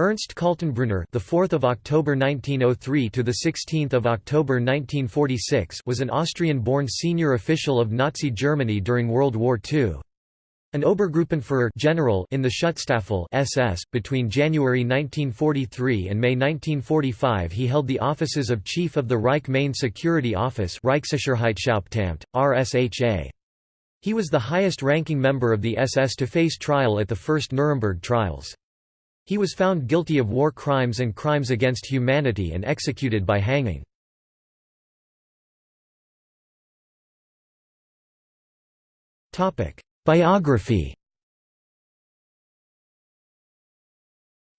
Ernst Kaltenbrunner, the 4th of October 1903 to the 16th of October 1946, was an Austrian-born senior official of Nazi Germany during World War II. An Obergruppenführer general in the Schutzstaffel SS between January 1943 and May 1945 he held the offices of Chief of the Reich Main Security Office Reichssicherheitshauptamt RSHA. He was the highest-ranking member of the SS to face trial at the first Nuremberg trials. He was found guilty of war crimes and crimes against humanity and executed by hanging. Biography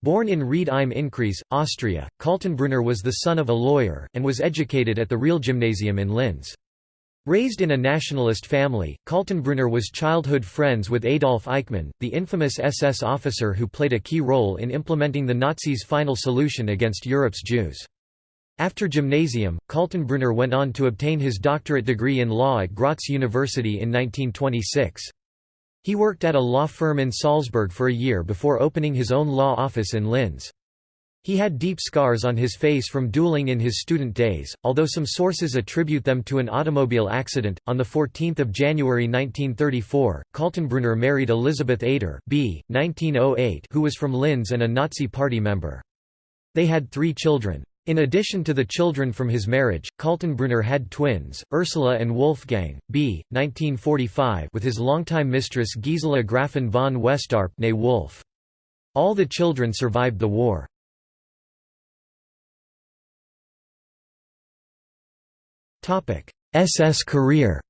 Born in Ried im Innkreis, Austria, Kaltenbrunner was the son of a lawyer, and was educated at the Realgymnasium in Linz. Raised in a nationalist family, Kaltenbrunner was childhood friends with Adolf Eichmann, the infamous SS officer who played a key role in implementing the Nazis' final solution against Europe's Jews. After gymnasium, Kaltenbrunner went on to obtain his doctorate degree in law at Graz University in 1926. He worked at a law firm in Salzburg for a year before opening his own law office in Linz. He had deep scars on his face from dueling in his student days, although some sources attribute them to an automobile accident. On 14 January 1934, Kaltenbrunner married Elisabeth Ader b. 1908, who was from Linz and a Nazi Party member. They had three children. In addition to the children from his marriage, Kaltenbrunner had twins, Ursula and Wolfgang, b. 1945 with his longtime mistress Gisela Grafin von Westarp Wolf. All the children survived the war. SS career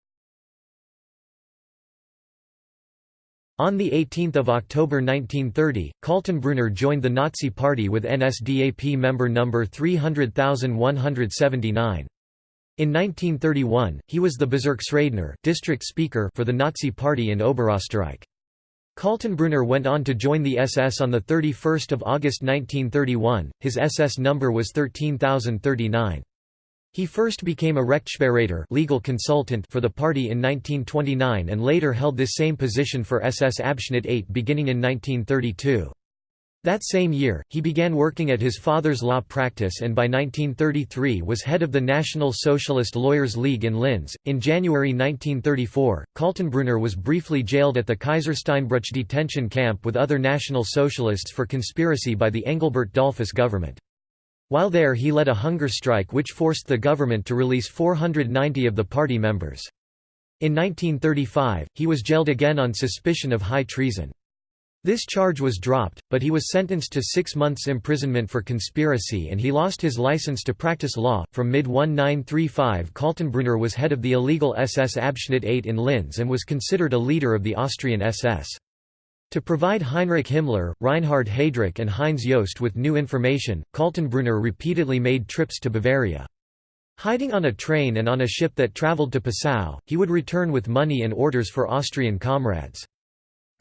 On 18 October 1930, Kaltenbrunner joined the Nazi Party with NSDAP member number 300,179. In 1931, he was the Bezirksredner district speaker for the Nazi Party in Oberösterreich. Kaltenbrunner went on to join the SS on 31 August 1931, his SS number was 13039. He first became a Rechtsberater legal consultant for the party in 1929 and later held this same position for SS Abschnitt 8 beginning in 1932. That same year, he began working at his father's law practice and by 1933 was head of the National Socialist Lawyers League in Linz. In January 1934, Kaltenbrunner was briefly jailed at the Kaisersteinbruch detention camp with other National Socialists for conspiracy by the Engelbert Dollfuss government. While there he led a hunger strike which forced the government to release 490 of the party members. In 1935, he was jailed again on suspicion of high treason. This charge was dropped, but he was sentenced to six months' imprisonment for conspiracy and he lost his license to practice law. From mid 1935, Kaltenbrunner was head of the illegal SS Abschnitt 8 in Linz and was considered a leader of the Austrian SS. To provide Heinrich Himmler, Reinhard Heydrich and Heinz Jost with new information, Kaltenbrunner repeatedly made trips to Bavaria. Hiding on a train and on a ship that travelled to Passau, he would return with money and orders for Austrian comrades.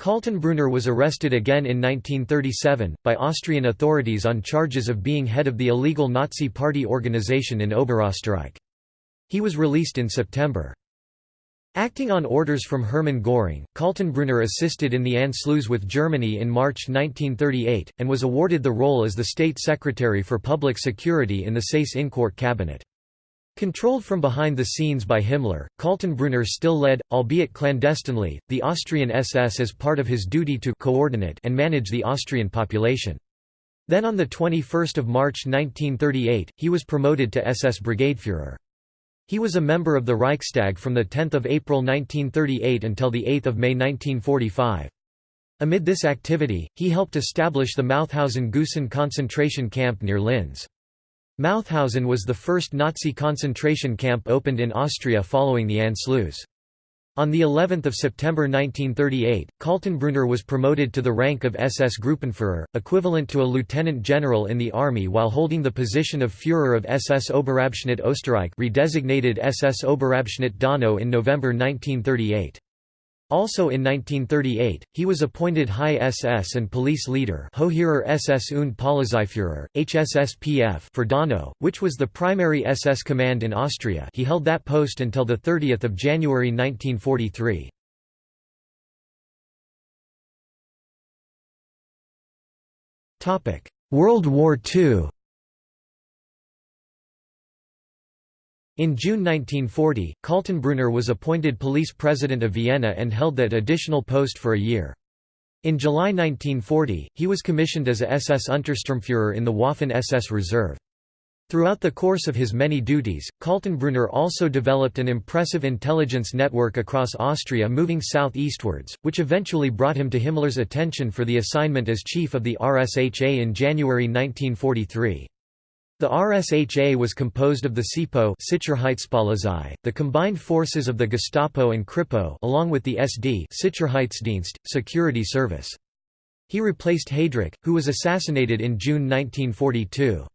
Kaltenbrunner was arrested again in 1937, by Austrian authorities on charges of being head of the illegal Nazi Party organization in Oberösterreich. He was released in September. Acting on orders from Hermann Göring, Kaltenbrunner assisted in the Anschluss with Germany in March 1938, and was awarded the role as the State Secretary for Public Security in the Seyss-Inquart cabinet. Controlled from behind the scenes by Himmler, Kaltenbrunner still led, albeit clandestinely, the Austrian SS as part of his duty to coordinate and manage the Austrian population. Then on 21 March 1938, he was promoted to SS Brigadeführer. He was a member of the Reichstag from 10 April 1938 until 8 May 1945. Amid this activity, he helped establish the Mauthausen-Gusen concentration camp near Linz. Mauthausen was the first Nazi concentration camp opened in Austria following the Anschluss. On the 11th of September 1938, Kaltenbrunner was promoted to the rank of SS Gruppenführer, equivalent to a lieutenant general in the army while holding the position of Führer of SS Oberabschnitt Österreich redesignated SS Oberabschnitt Donau in November 1938. Also in 1938, he was appointed High SS and Police Leader SS und Polizeiführer, HSSPF for Donau, which was the primary SS command in Austria he held that post until 30 January 1943. World War II In June 1940, Kaltenbrunner was appointed police president of Vienna and held that additional post for a year. In July 1940, he was commissioned as a SS Untersturmführer in the Waffen-SS Reserve. Throughout the course of his many duties, Kaltenbrunner also developed an impressive intelligence network across Austria moving south-eastwards, which eventually brought him to Himmler's attention for the assignment as chief of the RSHA in January 1943. The RSHA was composed of the SIPO the combined forces of the Gestapo and Kripo along with the SD security service. He replaced Heydrich, who was assassinated in June 1942.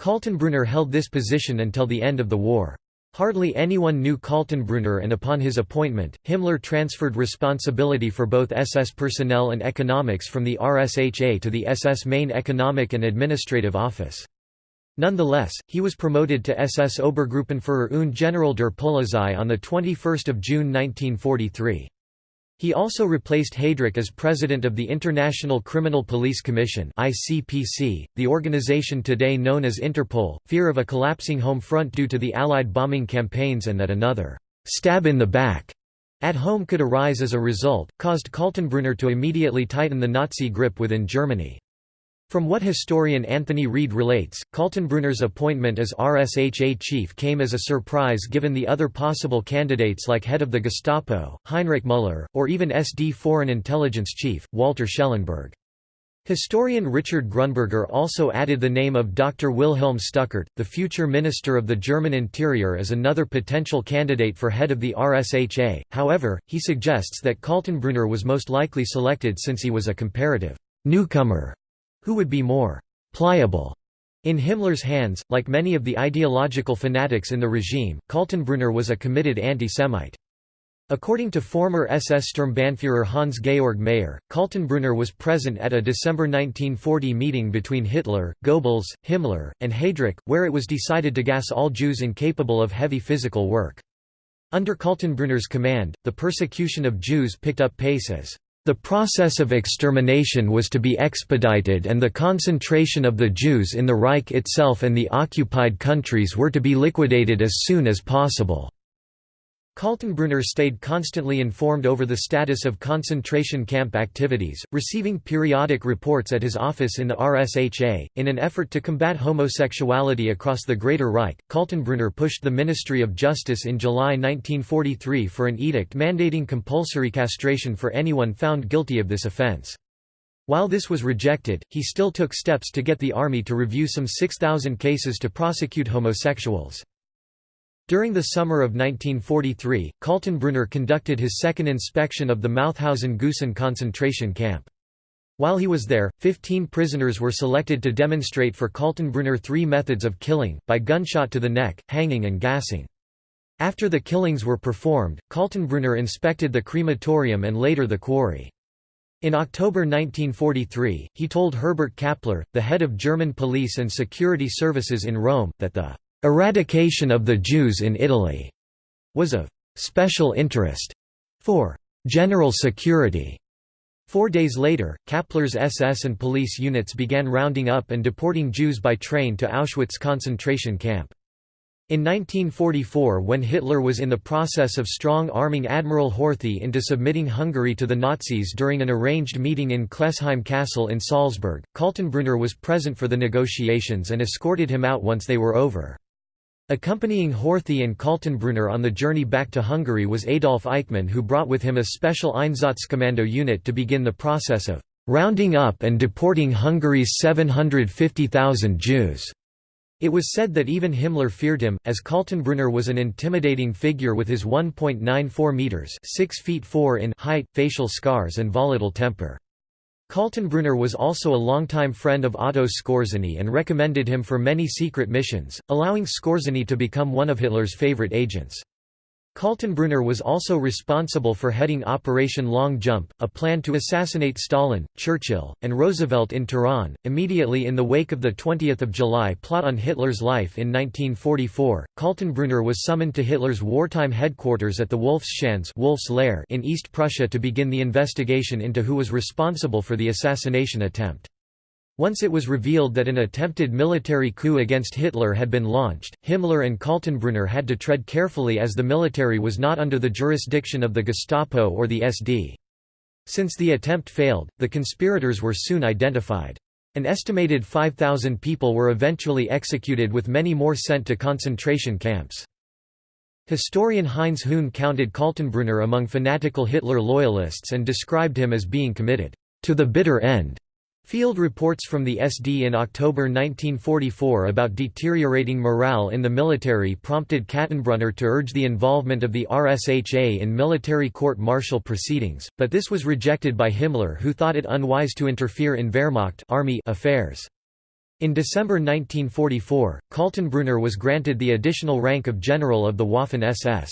Kaltenbrunner held this position until the end of the war. Hardly anyone knew Kaltenbrunner and upon his appointment, Himmler transferred responsibility for both SS personnel and economics from the RSHA to the SS main economic and administrative office. Nonetheless, he was promoted to SS Obergruppenführer und General der Polizei on 21 June 1943. He also replaced Heydrich as president of the International Criminal Police Commission (ICPC), the organization today known as Interpol. Fear of a collapsing home front due to the Allied bombing campaigns and that another stab in the back at home could arise as a result, caused Kaltenbrunner to immediately tighten the Nazi grip within Germany. From what historian Anthony Read relates, Kaltenbrunner's appointment as RSHA chief came as a surprise given the other possible candidates like head of the Gestapo, Heinrich Müller, or even SD Foreign Intelligence Chief, Walter Schellenberg. Historian Richard Grunberger also added the name of Dr. Wilhelm Stuckart, the future Minister of the German Interior as another potential candidate for head of the RSHA, however, he suggests that Kaltenbrunner was most likely selected since he was a comparative newcomer who would be more pliable in Himmler's hands, like many of the ideological fanatics in the regime, Kaltenbrunner was a committed anti-Semite. According to former SS Sturmbannführer Hans-Georg Mayer, Kaltenbrunner was present at a December 1940 meeting between Hitler, Goebbels, Himmler, and Heydrich, where it was decided to gas all Jews incapable of heavy physical work. Under Kaltenbrunner's command, the persecution of Jews picked up pace as the process of extermination was to be expedited and the concentration of the Jews in the Reich itself and the occupied countries were to be liquidated as soon as possible. Kaltenbrunner stayed constantly informed over the status of concentration camp activities, receiving periodic reports at his office in the RSHA. In an effort to combat homosexuality across the Greater Reich, Kaltenbrunner pushed the Ministry of Justice in July 1943 for an edict mandating compulsory castration for anyone found guilty of this offense. While this was rejected, he still took steps to get the army to review some 6,000 cases to prosecute homosexuals. During the summer of 1943, Kaltenbrunner conducted his second inspection of the Mauthausen-Gusen concentration camp. While he was there, 15 prisoners were selected to demonstrate for Kaltenbrunner three methods of killing, by gunshot to the neck, hanging and gassing. After the killings were performed, Kaltenbrunner inspected the crematorium and later the quarry. In October 1943, he told Herbert Kappler, the head of German police and security services in Rome, that the Eradication of the Jews in Italy was of special interest for general security. Four days later, Kappler's SS and police units began rounding up and deporting Jews by train to Auschwitz concentration camp. In 1944 when Hitler was in the process of strong-arming Admiral Horthy into submitting Hungary to the Nazis during an arranged meeting in Klesheim Castle in Salzburg, Kaltenbrunner was present for the negotiations and escorted him out once they were over. Accompanying Horthy and Kaltenbrunner on the journey back to Hungary was Adolf Eichmann who brought with him a special Einsatzkommando unit to begin the process of «rounding up and deporting Hungary's 750,000 Jews». It was said that even Himmler feared him, as Kaltenbrunner was an intimidating figure with his 1.94 metres 6 feet 4 in height, facial scars and volatile temper. Kaltenbrunner was also a longtime friend of Otto Skorzeny and recommended him for many secret missions, allowing Skorzeny to become one of Hitler's favorite agents. Kaltenbrunner was also responsible for heading Operation Long Jump, a plan to assassinate Stalin, Churchill, and Roosevelt in Tehran. Immediately in the wake of the 20th of July plot on Hitler's life in 1944, Kaltenbrunner was summoned to Hitler's wartime headquarters at the Wolfschanze Wolf's Lair in East Prussia to begin the investigation into who was responsible for the assassination attempt. Once it was revealed that an attempted military coup against Hitler had been launched, Himmler and Kaltenbrunner had to tread carefully as the military was not under the jurisdiction of the Gestapo or the SD. Since the attempt failed, the conspirators were soon identified. An estimated 5,000 people were eventually executed with many more sent to concentration camps. Historian Heinz Höhne counted Kaltenbrunner among fanatical Hitler loyalists and described him as being committed to the bitter end. Field reports from the SD in October 1944 about deteriorating morale in the military prompted Kaltenbrunner to urge the involvement of the RSHA in military court-martial proceedings, but this was rejected by Himmler who thought it unwise to interfere in Wehrmacht army affairs. In December 1944, Kaltenbrunner was granted the additional rank of General of the Waffen-SS.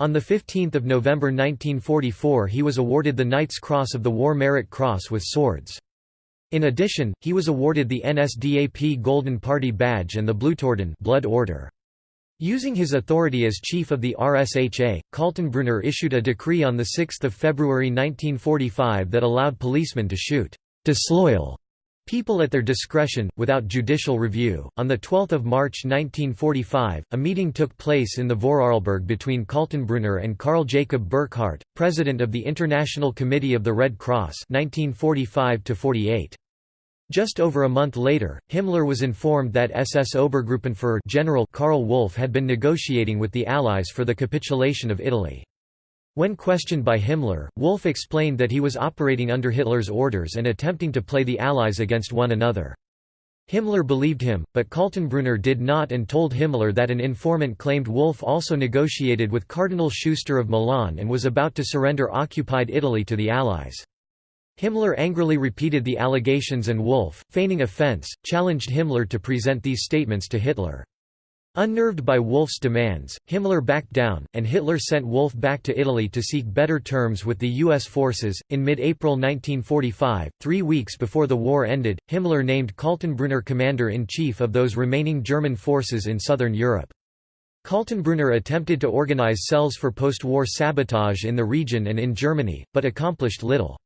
On 15 November 1944 he was awarded the Knight's Cross of the War Merit Cross with swords. In addition, he was awarded the NSDAP Golden Party Badge and the Blutorden Blood Order. Using his authority as chief of the RSHA, Kaltenbrunner issued a decree on 6 February 1945 that allowed policemen to shoot disloyal people at their discretion, without judicial review. On 12 March 1945, a meeting took place in the Vorarlberg between Kaltenbrunner and Karl Jacob Burckhardt, president of the International Committee of the Red Cross 1945 -48. Just over a month later, Himmler was informed that SS Obergruppenführer General Karl Wolff had been negotiating with the Allies for the capitulation of Italy. When questioned by Himmler, Wolff explained that he was operating under Hitler's orders and attempting to play the Allies against one another. Himmler believed him, but Kaltenbrunner did not and told Himmler that an informant claimed Wolff also negotiated with Cardinal Schuster of Milan and was about to surrender occupied Italy to the Allies. Himmler angrily repeated the allegations and Wolff, feigning offense, challenged Himmler to present these statements to Hitler. Unnerved by Wolff's demands, Himmler backed down, and Hitler sent Wolff back to Italy to seek better terms with the U.S. forces. In mid April 1945, three weeks before the war ended, Himmler named Kaltenbrunner commander in chief of those remaining German forces in southern Europe. Kaltenbrunner attempted to organize cells for post war sabotage in the region and in Germany, but accomplished little.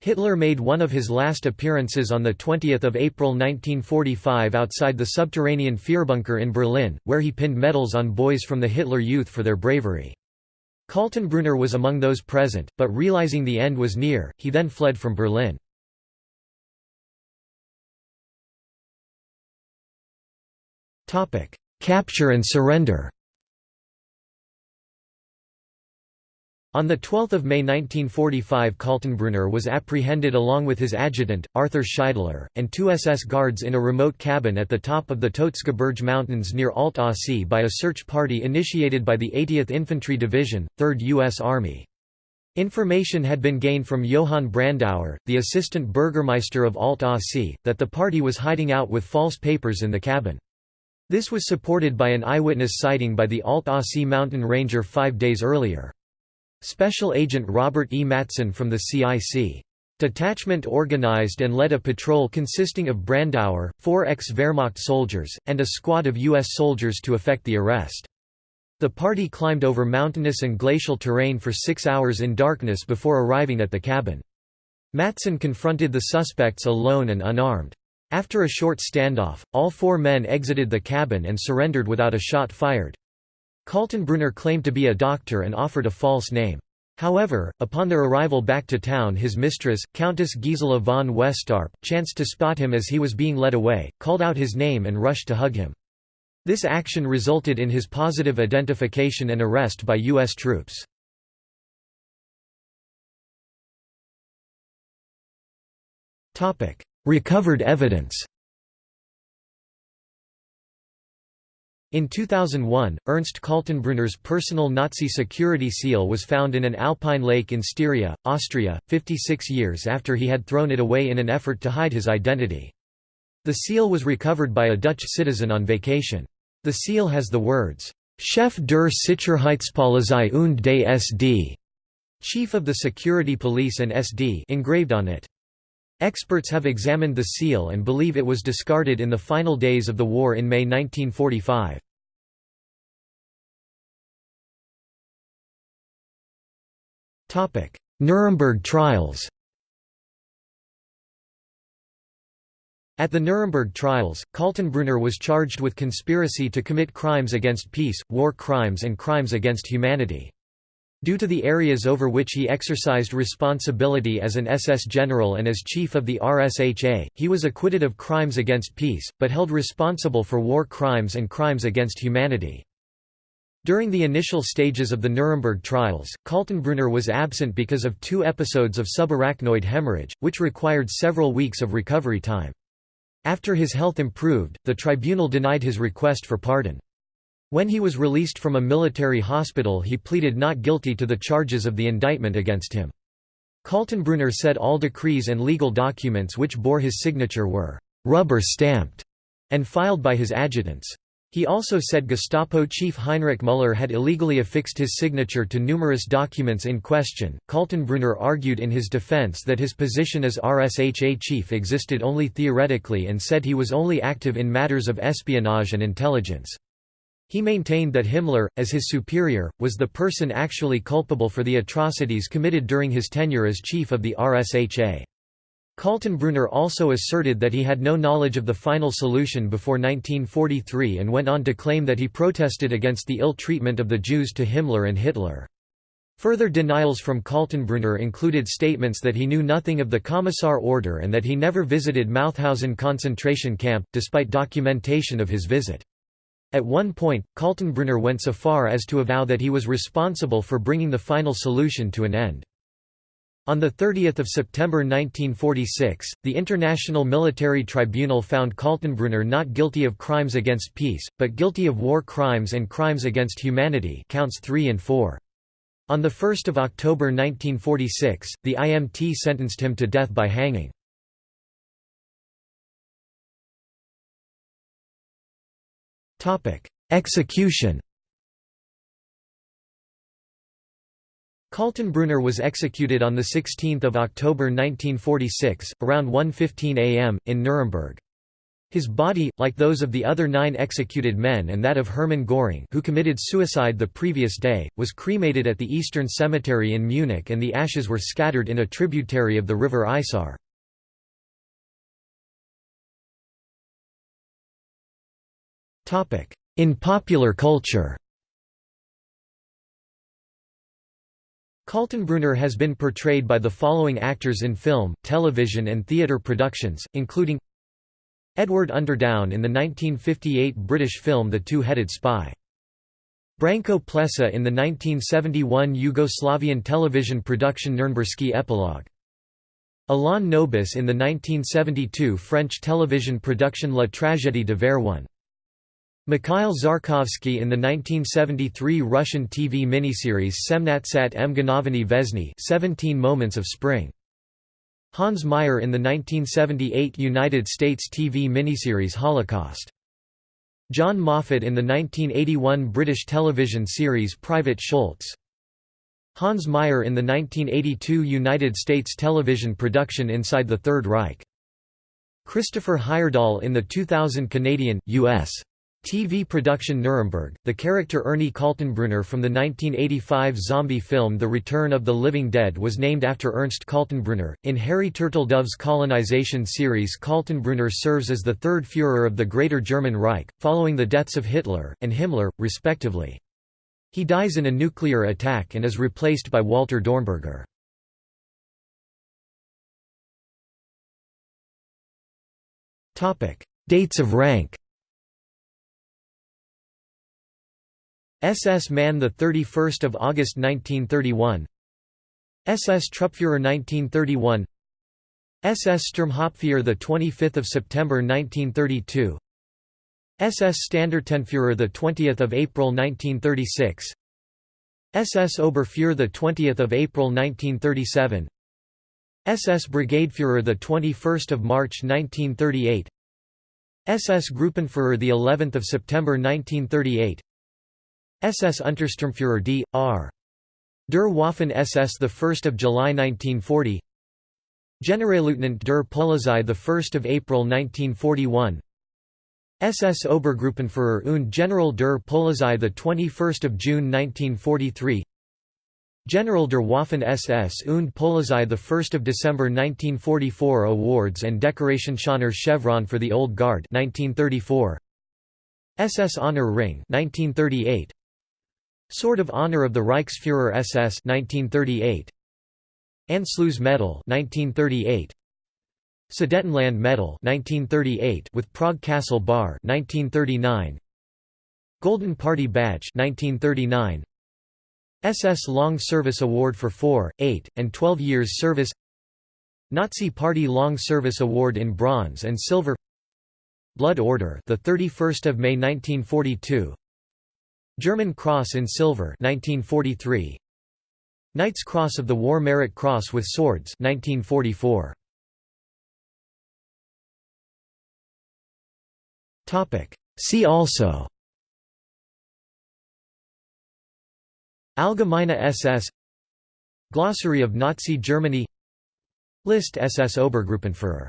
Hitler made one of his last appearances on 20 April 1945 outside the subterranean Führerbunker in Berlin, where he pinned medals on boys from the Hitler Youth for their bravery. Kaltenbrunner was among those present, but realizing the end was near, he then fled from Berlin. Capture and surrender On 12 May 1945 Kaltenbrunner was apprehended along with his adjutant, Arthur Scheidler, and two SS guards in a remote cabin at the top of the Tozgebirge Mountains near Alt-Aussee by a search party initiated by the 80th Infantry Division, 3rd U.S. Army. Information had been gained from Johann Brandauer, the assistant burgermeister of Alt-Aussee, that the party was hiding out with false papers in the cabin. This was supported by an eyewitness sighting by the Alt-Aussee mountain ranger five days earlier. Special Agent Robert E. Matteson from the CIC. Detachment organized and led a patrol consisting of Brandauer, four ex-Wehrmacht soldiers, and a squad of U.S. soldiers to effect the arrest. The party climbed over mountainous and glacial terrain for six hours in darkness before arriving at the cabin. Matteson confronted the suspects alone and unarmed. After a short standoff, all four men exited the cabin and surrendered without a shot fired. Kaltenbrunner claimed to be a doctor and offered a false name. However, upon their arrival back to town his mistress, Countess Gisela von Westarp, chanced to spot him as he was being led away, called out his name and rushed to hug him. This action resulted in his positive identification and arrest by U.S. troops. Recovered evidence In 2001, Ernst Kaltenbrunner's personal Nazi security seal was found in an alpine lake in Styria, Austria, 56 years after he had thrown it away in an effort to hide his identity. The seal was recovered by a Dutch citizen on vacation. The seal has the words, Chef der Sicherheitspolizei und des SD, Chief of the Security Police and SD engraved on it. Experts have examined the seal and believe it was discarded in the final days of the war in May 1945. Nuremberg trials At the Nuremberg trials, Kaltenbrunner was charged with conspiracy to commit crimes against peace, war crimes and crimes against humanity. Due to the areas over which he exercised responsibility as an SS general and as chief of the RSHA, he was acquitted of crimes against peace, but held responsible for war crimes and crimes against humanity. During the initial stages of the Nuremberg trials, Kaltenbrunner was absent because of two episodes of subarachnoid hemorrhage, which required several weeks of recovery time. After his health improved, the tribunal denied his request for pardon. When he was released from a military hospital he pleaded not guilty to the charges of the indictment against him. Kaltenbrunner said all decrees and legal documents which bore his signature were «rubber-stamped» and filed by his adjutants. He also said Gestapo chief Heinrich Müller had illegally affixed his signature to numerous documents in question. Kaltenbrunner argued in his defense that his position as RSHA chief existed only theoretically and said he was only active in matters of espionage and intelligence. He maintained that Himmler, as his superior, was the person actually culpable for the atrocities committed during his tenure as chief of the RSHA. Kaltenbrunner also asserted that he had no knowledge of the final solution before 1943 and went on to claim that he protested against the ill treatment of the Jews to Himmler and Hitler. Further denials from Kaltenbrunner included statements that he knew nothing of the Commissar order and that he never visited Mauthausen concentration camp, despite documentation of his visit. At one point, Kaltenbrunner went so far as to avow that he was responsible for bringing the final solution to an end. On 30 September 1946, the International Military Tribunal found Kaltenbrunner not guilty of crimes against peace, but guilty of war crimes and crimes against humanity counts 3 and 4. On 1 October 1946, the IMT sentenced him to death by hanging. Execution Kaltenbrunner was executed on 16 October 1946, around 1.15 am, in Nuremberg. His body, like those of the other nine executed men and that of Hermann Göring who committed suicide the previous day, was cremated at the Eastern Cemetery in Munich and the ashes were scattered in a tributary of the river Isar. In popular culture Kaltenbrunner has been portrayed by the following actors in film, television and theatre productions, including Edward Underdown in the 1958 British film The Two-Headed Spy. Branko Plesa in the 1971 Yugoslavian television production Nürnbergski Epilogue. Alain Nobis in the 1972 French television production La Tragédie de Verone. Mikhail Zharkovsky in the 1973 Russian TV miniseries Semnatsat Mgnoveny Vesny 17 Moments of Spring. Hans Meyer in the 1978 United States TV miniseries Holocaust. John Moffat in the 1981 British television series Private Schultz. Hans Meyer in the 1982 United States television production Inside the Third Reich. Christopher Heyerdahl in the 2000 Canadian, U.S. TV production Nuremberg, the character Ernie Kaltenbrunner from the 1985 zombie film The Return of the Living Dead was named after Ernst Kaltenbrunner. In Harry Turtledove's colonization series Kaltenbrunner serves as the third Führer of the Greater German Reich, following the deaths of Hitler, and Himmler, respectively. He dies in a nuclear attack and is replaced by Walter Dornberger. Dates of rank SS Man 31 August 1931 SS Truppführer 1931 SS Sturmhauptführer 25 September 1932 SS Standartenführer 20 April 1936 SS Oberfuhrer 20 April 1937 SS Brigadeführer 21 March 1938 SS Gruppenführer the 11th of September 1938 SS Untersturmführer D. R. Der Waffen SS 1 July 1940 Generalleutnant der Polizei 1 April 1941 SS Obergruppenführer und General der Polizei 21 June 1943 General der Waffen SS und Polizei 1 December 1944 Awards and Decoration Schöner Chevron for the Old Guard 1934 SS Honor Ring 1938 Sword of Honor of the Reichsführer SS 1938 Anschluss Medal 1938 Sudetenland Medal 1938 with Prague Castle Bar 1939 Golden Party Badge 1939 SS Long Service Award for 4, 8, and 12 years service. Nazi Party Long Service Award in bronze and silver. Blood Order the 31st of May 1942 German Cross in silver 1943 Knight's Cross of the War Merit Cross with Swords 1944 Topic. See also. Allgemeine SS Glossary of Nazi Germany. List SS Obergruppenführer